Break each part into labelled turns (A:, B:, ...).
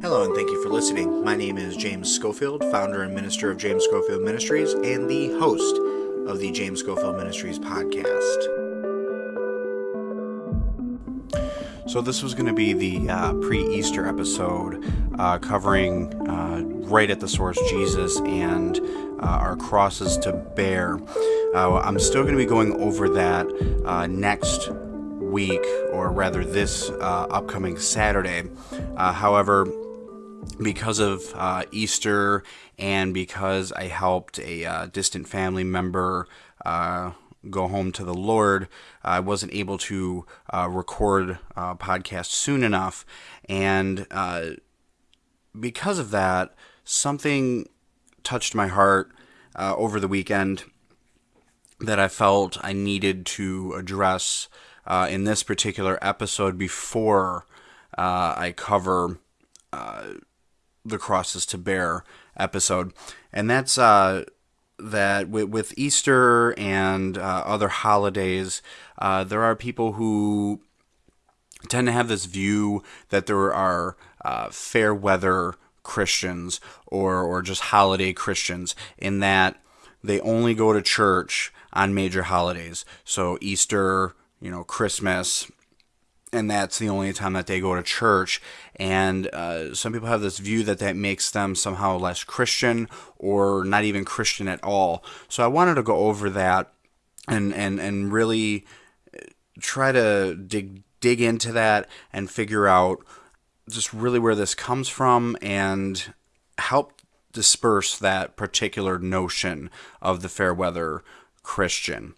A: Hello, and thank you for listening. My name is James Schofield, founder and minister of James Schofield Ministries, and the host of the James Schofield Ministries podcast. So, this was going to be the uh, pre Easter episode uh, covering uh, right at the source Jesus and uh, our crosses to bear. Uh, I'm still going to be going over that uh, next week, or rather this upcoming Saturday. however, because of uh, Easter and because I helped a uh, distant family member uh, go home to the Lord, I wasn't able to uh, record a podcast soon enough. And uh, because of that, something touched my heart uh, over the weekend that I felt I needed to address in this particular episode before I cover the crosses to bear episode, and that's uh, that with, with, Easter and uh, other holidays, uh, there are people who tend to have this view that there are uh, fair weather Christians or or just holiday Christians in that they only go to church on major holidays. So Easter, you know, Christmas, and that's the only time that they go to church. And uh, some people have this view that that makes them somehow less Christian or not even Christian at all. So I wanted to go over that and and and really try to dig dig into that and figure out just really where this comes from and help disperse that particular notion of the fair weather Christian.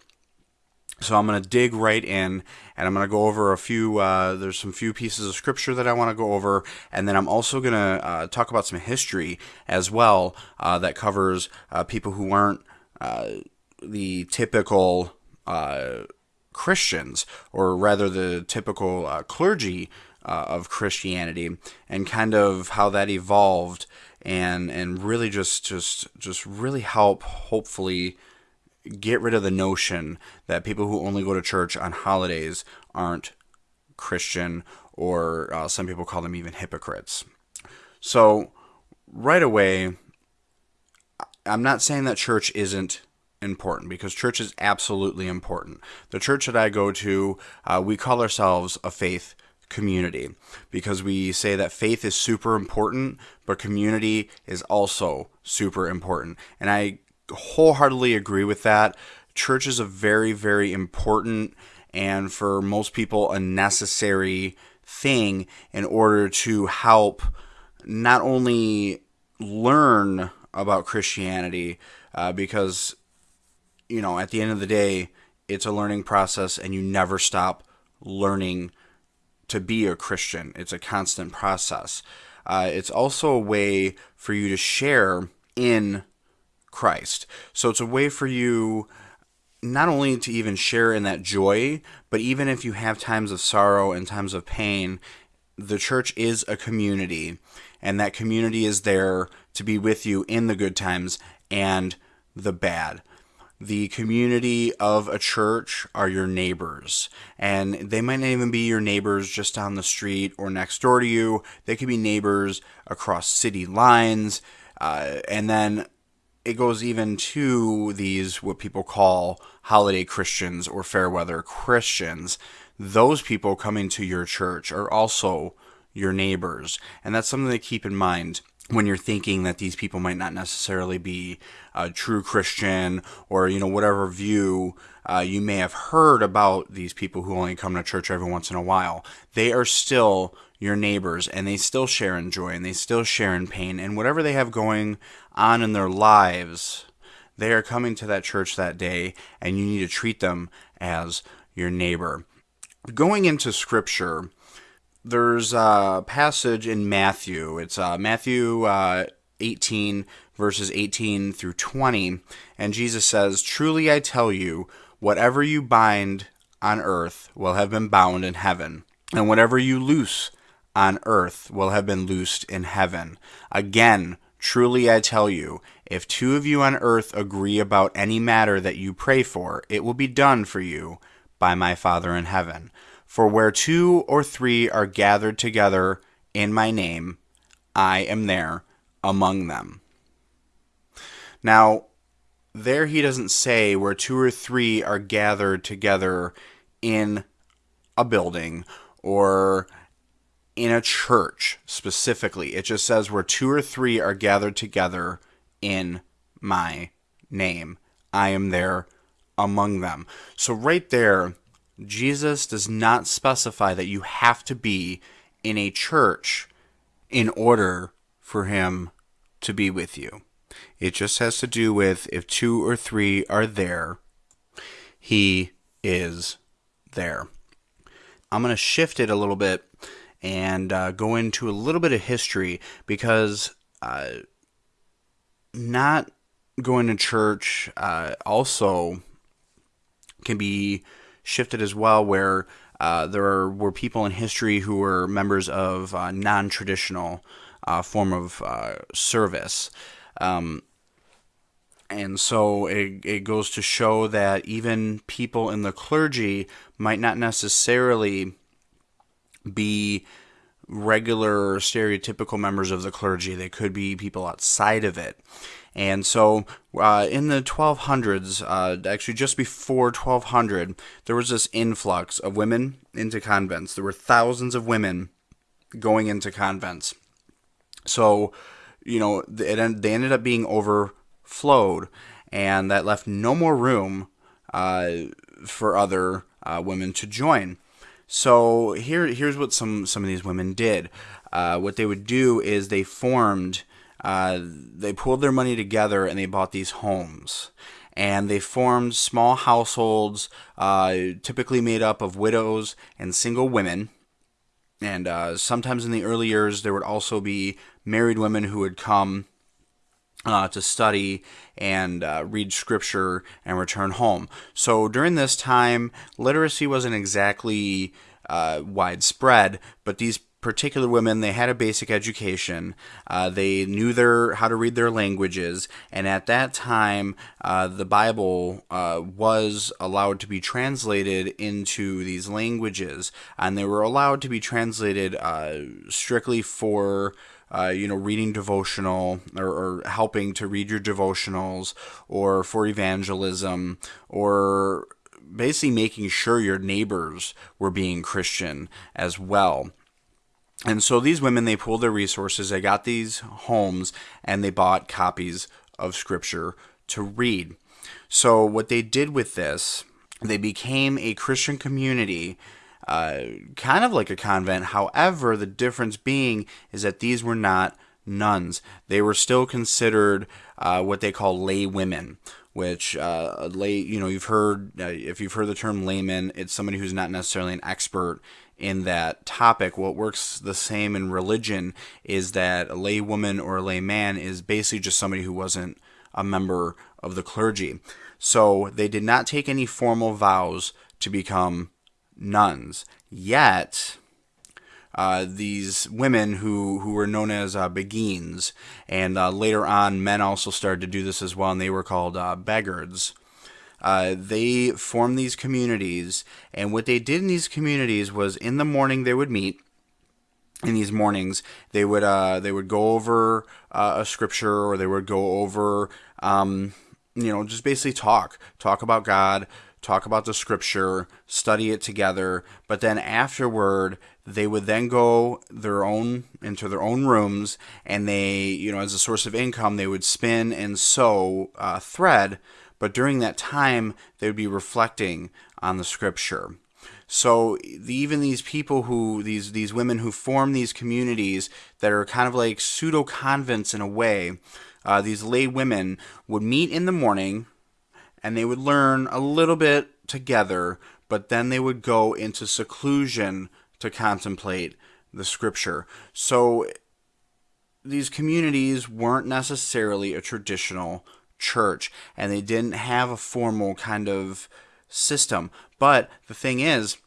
A: So I'm going to dig right in and I'm going to go over a few, uh, there's some few pieces of scripture that I want to go over. And then I'm also going to uh, talk about some history as well uh, that covers uh, people who aren't uh, the typical uh, Christians, or rather the typical clergy of Christianity, and kind of how that evolved and, and really just, just, just really help hopefully get rid of the notion that people who only go to church on holidays aren't Christian, or uh, some people call them even hypocrites. So, right away, I'm not saying that church isn't important because church is absolutely important. The church that I go to, uh, we call ourselves a faith community because we say that faith is super important, but community is also super important. And I wholeheartedly agree with that. Church is a very, very important and for most people a necessary thing in order to help not only learn about Christianity, uh, because, you know, at the end of the day, it's a learning process and you never stop learning to be a Christian. It's a constant process. Uh, it's also a way for you to share in Christ. So it's a way for you not only to even share in that joy, but even if you have times of sorrow and times of pain, the church is a community, and that community is there to be with you in the good times and the bad. The community of a church are your neighbors, and they might not even be your neighbors just down the street or next door to you. They could be neighbors across city lines. Uh, and then it goes even to these what people call holiday Christians or fair weather Christians. Those people coming to your church are also your neighbors. And that's something to keep in mind when you're thinking that these people might not necessarily be a true Christian or, you know, whatever view uh, you may have heard about these people who only come to church every once in a while. They are still your neighbors and they still share in joy and they still share in pain and whatever they have going on in their lives they are coming to that church that day and you need to treat them as your neighbor going into scripture there's a passage in matthew it's uh, matthew uh, 18 verses 18 through 20 and jesus says truly i tell you whatever you bind on earth will have been bound in heaven and whatever you loose on earth will have been loosed in heaven. Again, Truly I tell you, if two of you on earth agree about any matter that you pray for, it will be done for you by my Father in heaven. For where two or three are gathered together in my name, I am there among them. Now, there he doesn't say where two or three are gathered together in a building or in a church specifically. It just says where two or three are gathered together in my name. I am there among them. So, right there, Jesus does not specify that you have to be in a church in order for him to be with you. It just has to do with if two or three are there, he is there. I'm going to shift it a little bit and uh, go into a little bit of history because uh, not going to church uh, also can be shifted as well, where uh, there were people in history who were members of uh, non-traditional uh, form of service. Um, and so it, it goes to show that even people in the clergy might not necessarily be regular stereotypical members of the clergy. They could be people outside of it. And so uh, in the 1200s, uh, actually just before 1200, there was this influx of women into convents. There were thousands of women going into convents. So, you know, they ended up being overflowed, and that left no more room uh, for other uh, women to join. So here, here's what some some of these women did. Uh, what they would do is they formed, uh, they pulled their money together and they bought these homes, and they formed small households, uh, typically made up of widows and single women. And uh, sometimes in the early years, there would also be married women who would come uh, to study and uh, read scripture and return home. So during this time, literacy wasn't exactly uh, widespread, but these particular women they had a basic education. Uh, they knew their how to read their languages. And at that time uh, the bible uh, was allowed to be translated into these languages. And they were allowed to be translated strictly for uh, you know, reading devotional or, or, helping to read your devotionals or for evangelism or basically making sure your neighbors were being Christian as well. And so these women, they pooled their resources, they got these homes, and they bought copies of Scripture to read. So, what they did with this, they became a Christian community uh, kind of like a convent. However, the difference being is that these were not nuns. They were still considered uh, what they call lay women, which uh, lay, you know, you've heard, uh, if you've heard the term layman, it's somebody who's not necessarily an expert in that topic. What works the same in religion is that a lay woman or a lay man is basically just somebody who wasn't a member of the clergy. So they did not take any formal vows to become nuns. Yet, uh, these women who, who were known as uh, Beguines, and uh, later on, men also started to do this as well, and they were called uh. Uh, they formed these communities, and what they did in these communities was in the morning they would meet. In these mornings, they would uh, they would go over uh, a scripture, or they would go over, um, you know, just basically talk, talk about God, talk about the scripture, study it together, but then afterward they would then go their own into their own rooms and they, you know, as a source of income, they would spin and sew uh, thread, but during that time they would be reflecting on the scripture. So even these people who these these women who form these communities that are kind of like pseudo convents in a way, uh, these lay women would meet in the morning and they would learn a little bit together, but then they would go into seclusion to contemplate the scripture. So these communities weren't necessarily a traditional church and they didn't have a formal kind of system. But the thing is,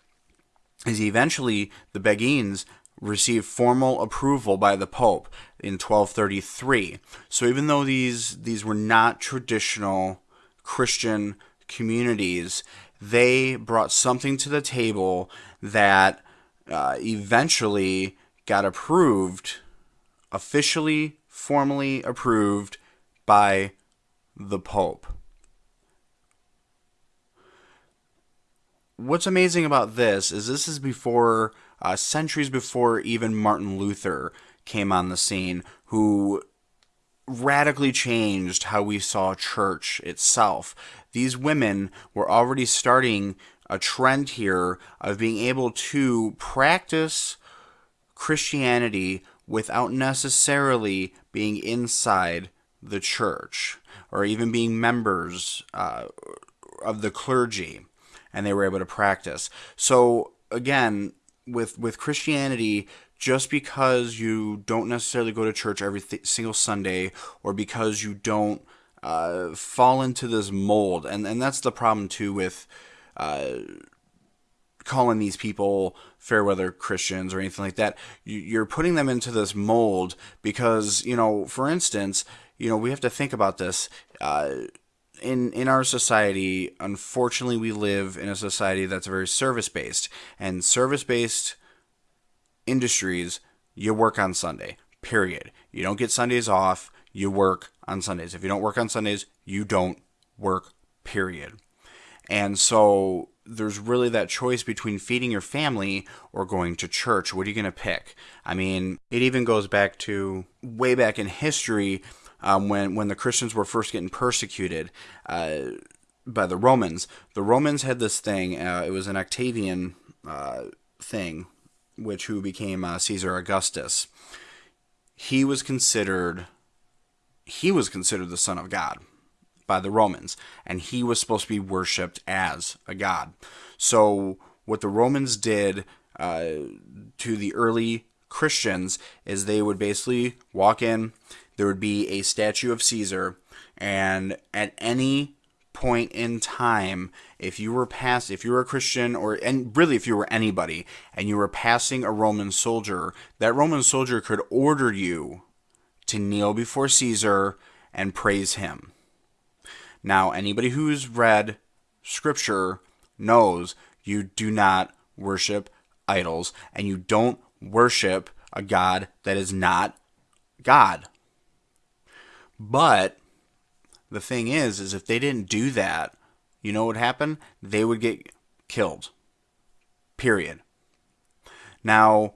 A: is eventually the Beguines received formal approval by the Pope in 1233. So even though these these were not traditional Christian communities, they brought something to the table that uh, eventually got approved, officially, formally approved by the Pope. What's amazing about this is this is before, uh, centuries before even Martin Luther came on the scene, who radically changed how we saw church itself. These women were already starting a trend here of being able to practice Christianity without necessarily being inside the church or even being members uh, of the clergy and they were able to practice. So again, with with Christianity, just because you don't necessarily go to church every th- single Sunday or because you don't uh, fall into this mold, and and that's the problem too with. Uh, calling these people fair weather Christians or anything like that. You're putting them into this mold because, you know, for instance, you know, we have to think about this. Uh, in in our society, unfortunately, we live in a society that's very service based, and service based industries, you work on Sunday. Period. You don't get Sundays off. You work on Sundays. If you don't work on Sundays, you don't work. Period. And so there's really that choice between feeding your family or going to church. What are you going to pick? I mean, it even goes back to way back in history um, when when the Christians were first getting persecuted uh, by the Romans. The Romans had this thing. Uh, it was an Octavian uh, thing, which who became uh, Caesar Augustus. He was considered he was considered the son of God by the Romans, and he was supposed to be worshipped as a god. So what the Romans did uh, to the early Christians is they would basically walk in, there would be a statue of Caesar, and at any point in time, if you were past, if you were a Christian, or and really if you were anybody, and you were passing a Roman soldier, that Roman soldier could order you to kneel before Caesar and praise him. Now, anybody who's read Scripture knows you do not worship idols, and you don't worship a God that is not God. But the thing is, is if they didn't do that, you know what happened? They would get killed. Period. Now,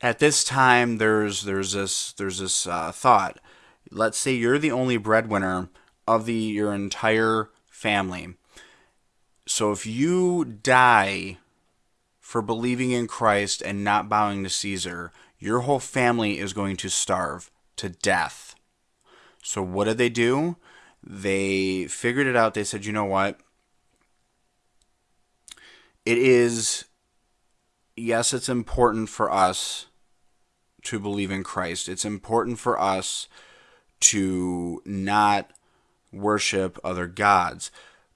A: at this time, there's there's this there's this uh, thought. Let's say you're the only breadwinner of the your entire family. So if you die for believing in Christ and not bowing to Caesar, your whole family is going to starve to death. So what did they do? They figured it out. They said, you know what? It is, yes, it's important for us to believe in Christ. It's important for us to not worship other gods.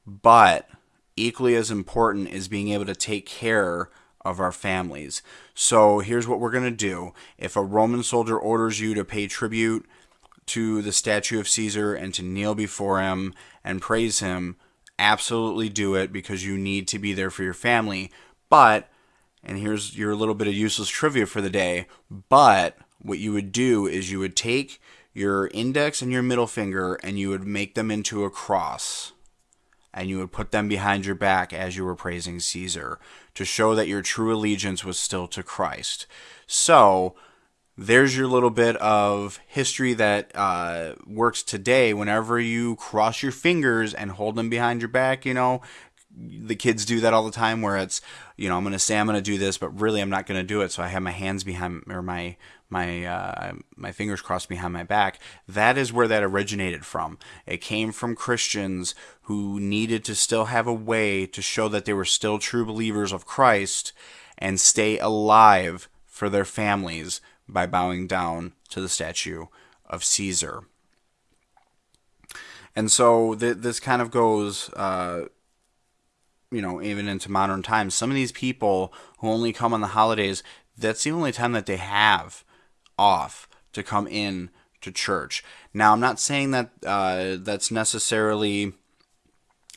A: But equally as important is being able to take care of our families. So here's what we're going to do. If a Roman soldier orders you to pay tribute to the statue of Caesar and to kneel before him and praise him, absolutely do it because you need to be there for your family. But, and here's your little bit of useless trivia for the day, but what you would do is you would take your index and your middle finger and you would make them into a cross and you would put them behind your back as you were praising Caesar to show that your true allegiance was still to Christ. So, there's your little bit of history that uh, works today. Whenever you cross your fingers and hold them behind your back, you know, the kids do that all the time where it's, you know, I'm going to say I'm going to do this, but really I'm not going to do it. So I have my hands behind or my my uh, my fingers crossed behind my back. That is where that originated from. It came from Christians who needed to still have a way to show that they were still true believers of Christ and stay alive for their families by bowing down to the statue of Caesar. And so th- this kind of goes, uh, you know, even into modern times. Some of these people who only come on the holidays, that's the only time that they have off to come in to church. Now, I'm not saying that uh, that's necessarily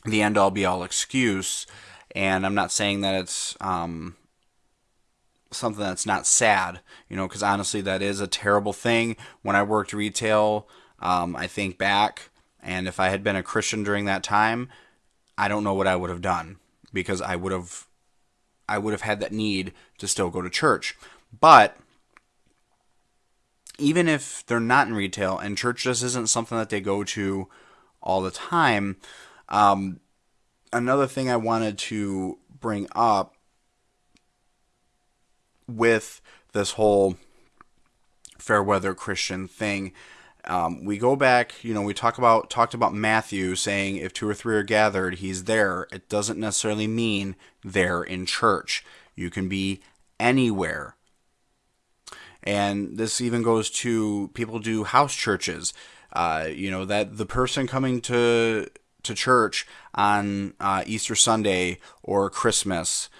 A: the end all be all excuse, and I'm not saying that it's um, something that's not sad, you know, because honestly, that is a terrible thing. When I worked retail, um, I think back, and if I had been a Christian during that time, I don't know what I would have done because I would have, I would have had that need to still go to church. But even if they're not in retail and church just isn't something that they go to all the time, um, another thing I wanted to bring up with this whole fair weather Christian thing. Um, we go back, you know, we talk about talked about Matthew saying if two or three are gathered, he's there. It doesn't necessarily mean there in church. You can be anywhere. And this even goes to people do house churches. Uh, you know that the person coming to to church on uh, Easter Sunday or Christmas,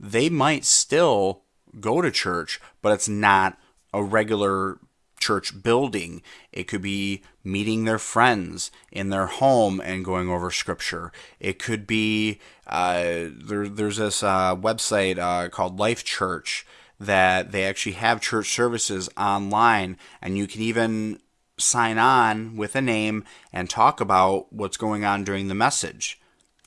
A: they might still go to church, but it's not a regular church building. It could be meeting their friends in their home and going over scripture. It could be uh, there, there's this uh, website uh, called Life Church that they actually have church services online, and you can even sign on with a name and talk about what's going on during the message.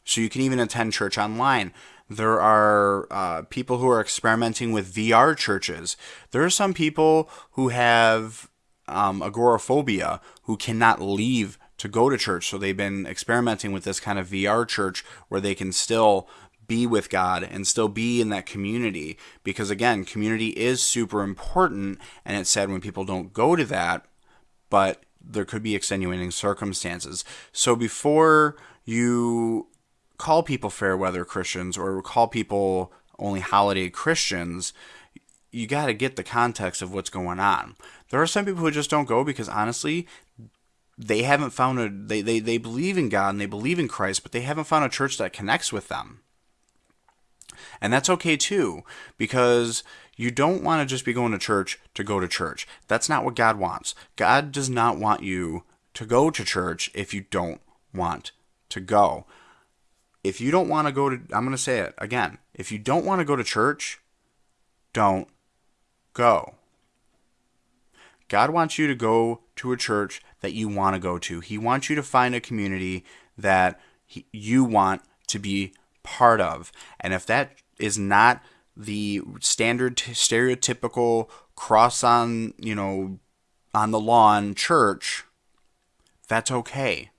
A: So you can even attend church online. There are uh, people who are experimenting with VR churches. There are some people who have um, agoraphobia who cannot leave to go to church. So they've been experimenting with this kind of VR church where they can still be with God and still be in that community. Because again, community is super important. And it's sad when people don't go to that, but there could be extenuating circumstances. So before you call people fair weather Christians or call people only holiday Christians, you got to get the context of what's going on. There are some people who just don't go because honestly, they haven't found a they, they, they believe in God and they believe in Christ, but they haven't found a church that connects with them. And that's okay too, because you don't want to just be going to church to go to church. That's not what God wants. God does not want you to go to church if you don't want to go if you don't want to go to, I'm going to say it again. If you don't want to go to church, don't go. God wants you to go to a church that you want to go to. He wants you to find a community that he, you want to be part of. And if that is not the standard stereotypical cross on, you know, on the lawn church, that's okay.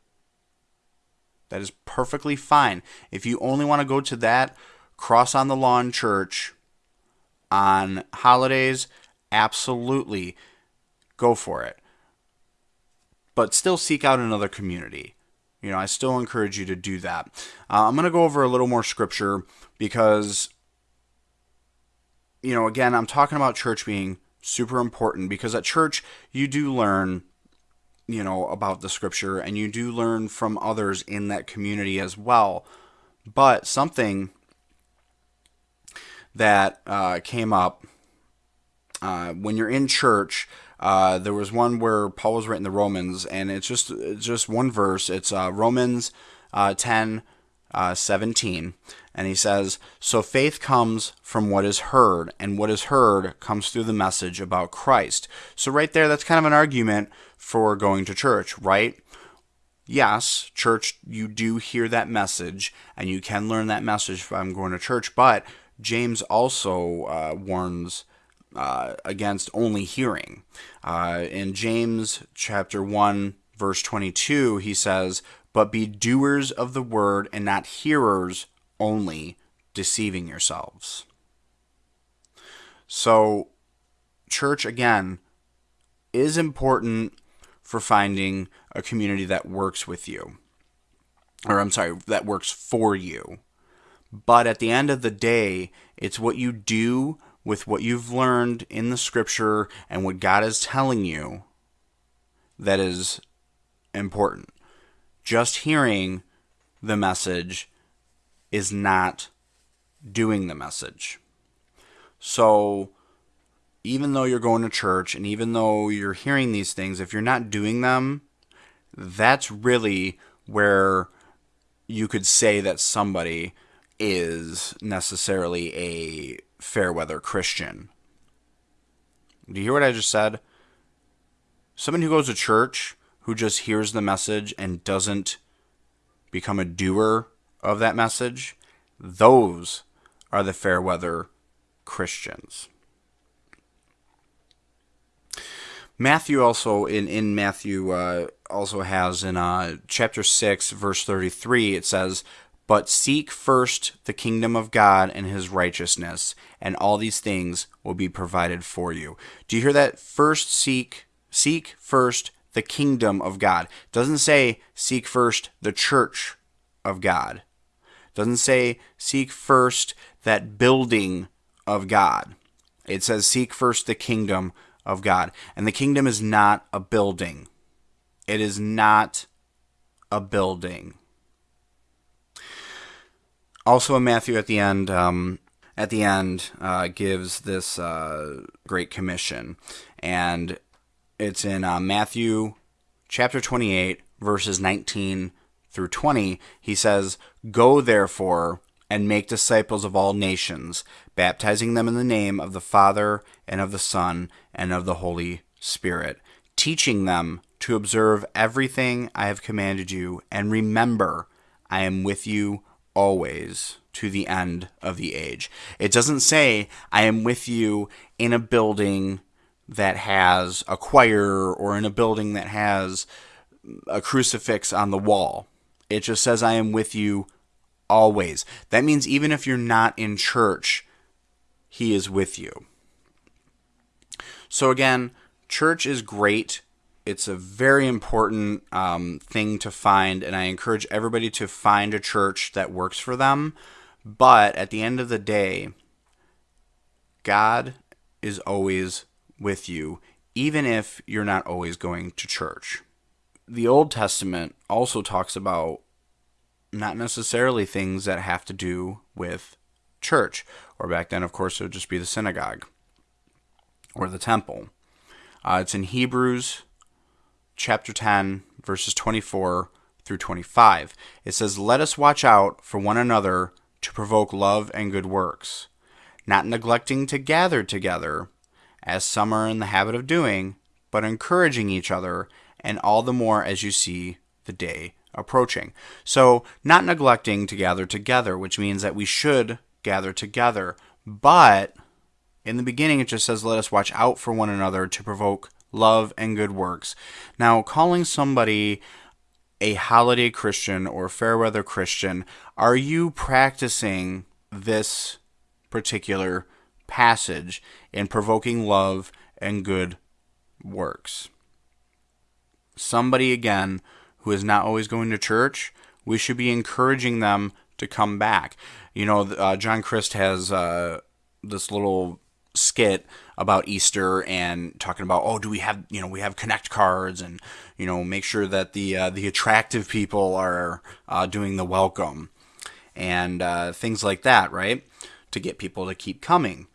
A: That is perfectly fine. If you only want to go to that cross on the lawn church on holidays, absolutely go for it. But still seek out another community. You know, I still encourage you to do that. Uh, I'm going to go over a little more scripture because, you know, again, I'm talking about church being super important because at church you do learn you know, about the scripture and you do learn from others in that community as well. But something that uh, came up uh, when you're in church, uh, there was one where Paul was writing the Romans, and it's just it's just one verse. It's uh, Romans uh, 10, uh, 17. And he says, So faith comes from what is heard, and what is heard comes through the message about Christ. So, right there, that's kind of an argument for going to church, right? Yes, church, you do hear that message, and you can learn that message from going to church, but James also uh, warns uh, against only hearing. Uh, in James chapter 1, verse 22, he says, But be doers of the word and not hearers only deceiving yourselves. So, church, again, is important for finding a community that works with you. Or, I'm sorry, that works for you. But at the end of the day, it's what you do with what you've learned in the scripture and what God is telling you that is important. Just hearing the message is not doing the message. So even though you're going to church and even though you're hearing these things, if you're not doing them, that's really where you could say that somebody is necessarily a fair weather Christian. Do you hear what I just said? Someone who goes to church who just hears the message and doesn't become a doer of that message, those are the fair weather Christians. Matthew also in in Matthew uh, also has in uh, chapter six verse thirty three it says, "But seek first the kingdom of God and His righteousness, and all these things will be provided for you." Do you hear that? First seek seek first the kingdom of God. It doesn't say seek first the church of God. Doesn't say seek first that building of God. It says seek first the kingdom of God. And the kingdom is not a building, it is not a building. Also, in Matthew, at the end, um, at the end, uh, gives this uh, great commission, and it's in uh, Matthew chapter twenty-eight, verses nineteen through twenty. He says, "Go therefore." and make disciples of all nations, baptizing them in the name of the Father and of the Son and of the Holy Spirit, teaching them to observe everything I have commanded you, and remember, I am with you always to the end of the age. It doesn't say, I am with you in a building that has a choir or in a building that has a crucifix on the wall. It just says, I am with you always. That means even if you're not in church, He is with you. So, again, church is great. It's a very important um, thing to find, and I encourage everybody to find a church that works for them. But at the end of the day, God is always with you, even if you're not always going to church. The Old Testament also talks about not necessarily things that have to do with church, or back then, of course, it would just be the synagogue or the temple. Uh, it's in Hebrews chapter 10, verses 24 through 25. It says, Let us watch out for one another to provoke love and good works, not neglecting to gather together, as some are in the habit of doing, but encouraging each other, and all the more as you see the day approaching. So, not neglecting to gather together, which means that we should gather together, but in the beginning, it just says, Let us watch out for one another to provoke love and good works. Now, calling somebody a holiday Christian or fair weather Christian, are you practicing this particular passage in provoking love and good works? Somebody, again, who is not always going to church, we should be encouraging them to come back. You know, uh, John Crist has uh, this little skit about Easter and talking about oh do we have you know we have connect cards and you know make sure that the uh, the attractive people are uh, doing the welcome and uh, things like that right to get people to keep coming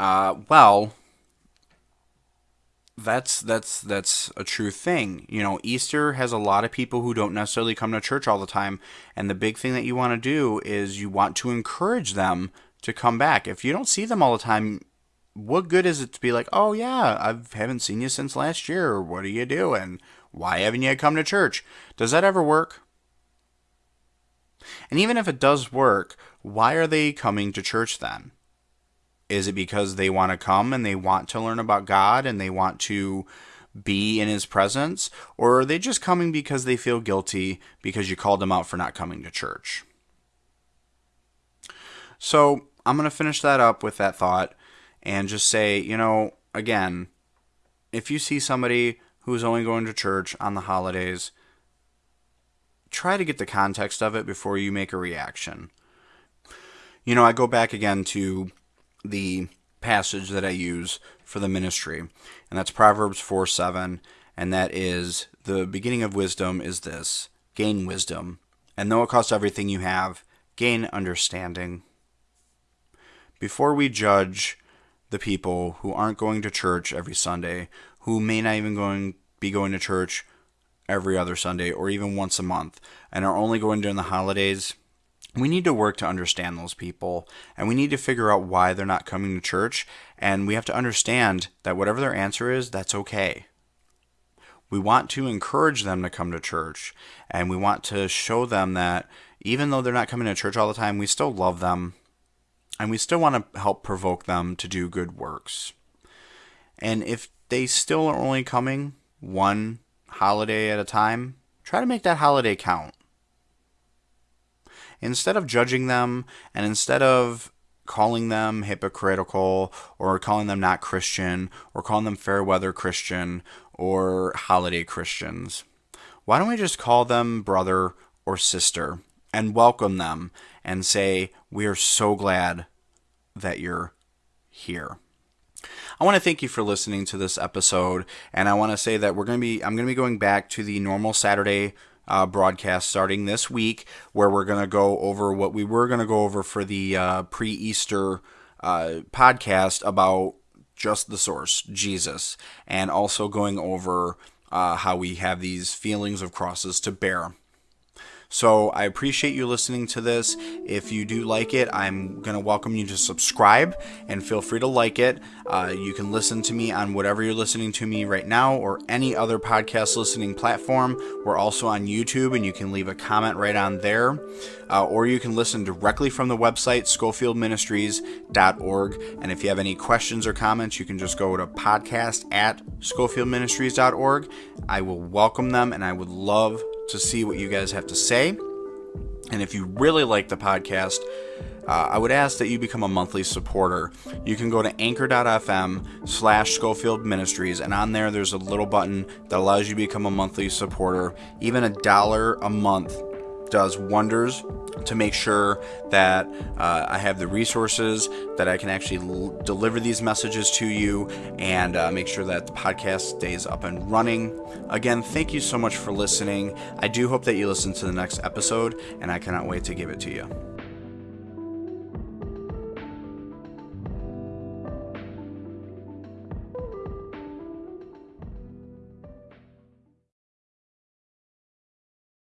A: uh, well that's that's that's a true thing. You know, Easter has a lot of people who don't necessarily come to church all the time, and the big thing that you want to do is you want to encourage them to come back. If you don't see them all the time, what good is it to be like, oh yeah, I haven't seen you since last year. What are you doing? Why haven't you come to church? Does that ever work? And even if it does work, why are they coming to church then? Is it because they want to come and they want to learn about God and they want to be in His presence? Or are they just coming because they feel guilty because you called them out for not coming to church? So I'm going to finish that up with that thought and just say, you know, again, if you see somebody who's only going to church on the holidays, try to get the context of it before you make a reaction. You know, I go back again to the passage that I use for the ministry, and that's Proverbs 4 7, and that is the beginning of wisdom is this gain wisdom, and though it costs everything you have, gain understanding. Before we judge the people who aren't going to church every Sunday, who may not even going be going to church every other Sunday or even once a month and are only going during the holidays, we need to work to understand those people and we need to figure out why they're not coming to church and we have to understand that whatever their answer is, that's okay. We want to encourage them to come to church and we want to show them that even though they're not coming to church all the time, we still love them and we still want to help provoke them to do good works. And if they still are only coming one holiday at a time, try to make that holiday count. Instead of judging them and instead of calling them hypocritical or calling them not Christian or calling them fair weather Christian or holiday Christians, why don't we just call them brother or sister and welcome them and say, We are so glad that you're here. I want to thank you for listening to this episode, and I want to say that we're going to be I'm going to be going back to the normal Saturday uh, broadcast starting this week, where we're going to go over what we were going to go over for the uh, pre-Easter uh, podcast about just the source, Jesus, and also going over uh, how we have these feelings of crosses to bear. So I appreciate you listening to this. If you do like it, I'm going to welcome you to subscribe and feel free to like it. Uh, you can listen to me on whatever you're listening to me right now or any other podcast listening platform. We're also on YouTube and you can leave a comment right on there. Uh, or you can listen directly from the website, schofieldministries.org. And if you have any questions or comments, you can just go to podcast at schofieldministries.org. I will welcome them and I would love to see what you guys have to say. And if you really like the podcast, uh, I would ask that you become a monthly supporter. You can go to anchor.fm slash Schofield Ministries, and on there, there's a little button that allows you to become a monthly supporter. Even a dollar a month does wonders to make sure that uh, I have the resources that I can actually deliver these messages to you and uh, make sure that the podcast stays up and running. Again, thank you so much for listening. I do hope that you listen to the next episode, and I cannot wait to give it to you.